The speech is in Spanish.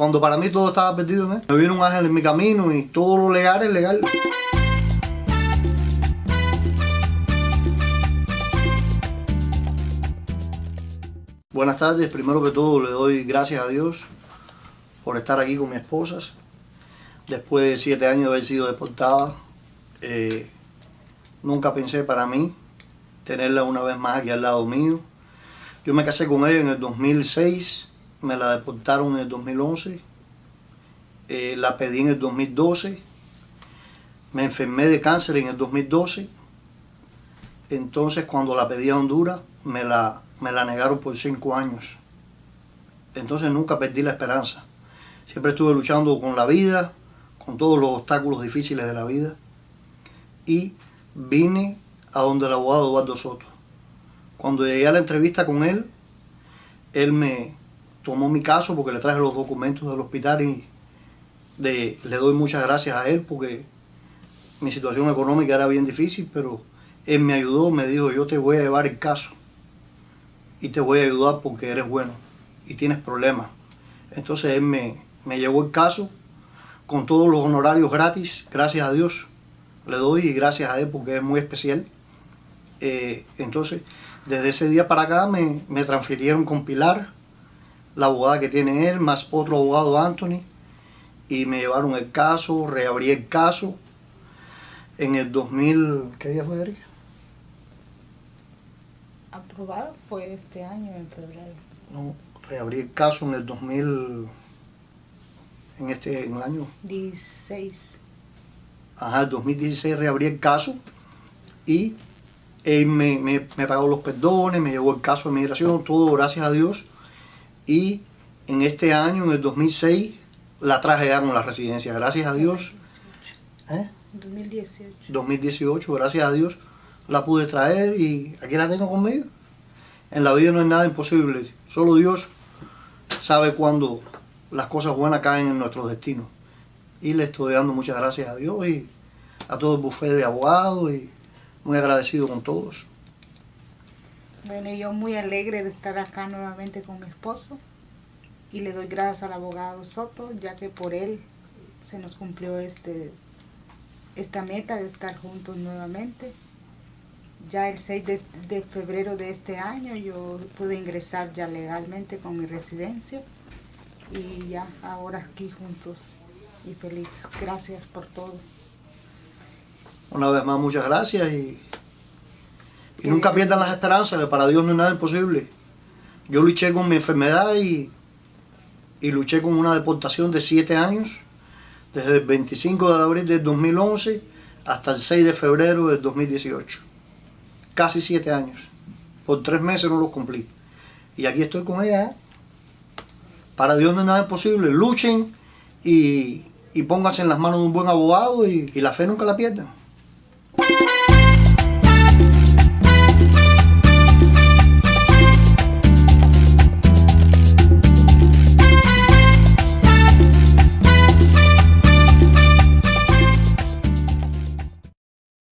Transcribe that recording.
cuando para mí todo estaba perdido, ¿me? vino un ángel en mi camino y todo lo legal es legal. Buenas tardes, primero que todo le doy gracias a Dios por estar aquí con mi esposa. Después de siete años de haber sido deportada, eh, nunca pensé para mí tenerla una vez más aquí al lado mío. Yo me casé con ella en el 2006, me la deportaron en el 2011, eh, la pedí en el 2012, me enfermé de cáncer en el 2012, entonces cuando la pedí a Honduras me la, me la negaron por cinco años. Entonces nunca perdí la esperanza. Siempre estuve luchando con la vida, con todos los obstáculos difíciles de la vida. Y vine a donde el abogado Eduardo Soto. Cuando llegué a la entrevista con él, él me tomó mi caso porque le traje los documentos del hospital y le doy muchas gracias a él porque mi situación económica era bien difícil, pero él me ayudó, me dijo, yo te voy a llevar el caso y te voy a ayudar porque eres bueno y tienes problemas. Entonces él me, me llevó el caso con todos los honorarios gratis, gracias a Dios. Le doy y gracias a él porque es muy especial. Eh, entonces, desde ese día para acá me, me, transfirieron con Pilar, la abogada que tiene él, más otro abogado, Anthony, y me llevaron el caso, reabrí el caso en el 2000, ¿qué día fue, Erika? Aprobado fue este año, en febrero. No, reabrí el caso en el 2000, en este, en el año... 16. Ajá, el 2016 reabrí el caso y él me, me, me, pagó los perdones, me llevó el caso de migración, todo gracias a Dios. Y en este año, en el 2006, la traje ya con la residencia, gracias a Dios. 2018. ¿Eh? 2018. 2018, gracias a Dios, la pude traer y aquí la tengo conmigo. En la vida no hay nada imposible, solo Dios sabe cuándo las cosas buenas caen en nuestro destino. Y le estoy dando muchas gracias a Dios y a todo el bufete de abogados y muy agradecido con todos. Bueno, yo muy alegre de estar acá nuevamente con mi esposo y le doy gracias al abogado Soto, ya que por él se nos cumplió este, esta meta de estar juntos nuevamente. Ya el 6 de, de febrero de este año yo pude ingresar ya legalmente con mi residencia y ya ahora aquí juntos y feliz. Gracias por todo. Una vez más, muchas gracias y, y nunca pierdan las esperanzas, que para Dios no es nada imposible. Yo luché con mi enfermedad y, y luché con una deportación de 7 años, desde el 25 de abril del 2011 hasta el 6 de febrero del 2018. Casi 7 años. Por 3 meses no los cumplí. Y aquí estoy con ella. ¿eh? Para Dios no es nada imposible. Luchen y, y pónganse en las manos de un buen abogado y, y la fe nunca la pierdan.